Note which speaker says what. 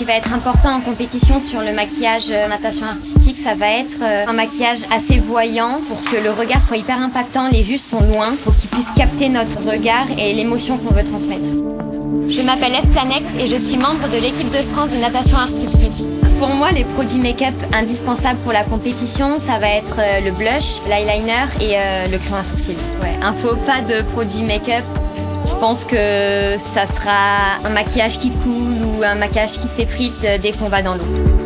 Speaker 1: qui va être important en compétition sur le maquillage euh, natation artistique, ça va être euh, un maquillage assez voyant pour que le regard soit hyper impactant. Les juges sont loin pour qu'ils puissent capter notre regard et l'émotion qu'on veut transmettre. Je m'appelle Eve Planex et je suis membre de l'équipe de France de natation artistique. Pour moi, les produits make-up indispensables pour la compétition, ça va être euh, le blush, l'eyeliner et le crayon à sourcils. Ouais, un faux pas de produits make-up pense que ça sera un maquillage qui coule ou un maquillage qui s'effrite dès qu'on va dans l'eau.